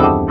you.